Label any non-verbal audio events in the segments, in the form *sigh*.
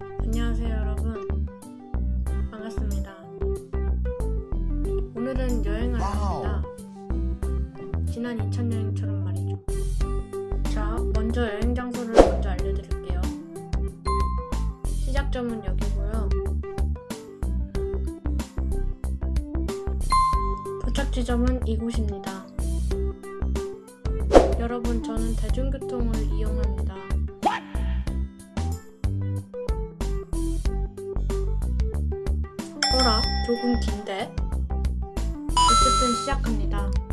안녕하세요 여러분. 반갑습니다. 오늘은 여행을 합니다. 지난 2차 여행처럼 말이죠. 자 먼저 여행 장소를 먼저 알려드릴게요. 시작점은 여기고요. 도착 지점은 이곳입니다. 여러분 저는 대중교통을 이용합니다 조금 긴데? 어쨌든 시작합니다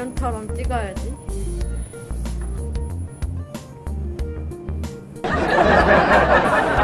예전처럼 찍어야지 *laughs*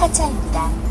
하차입니다.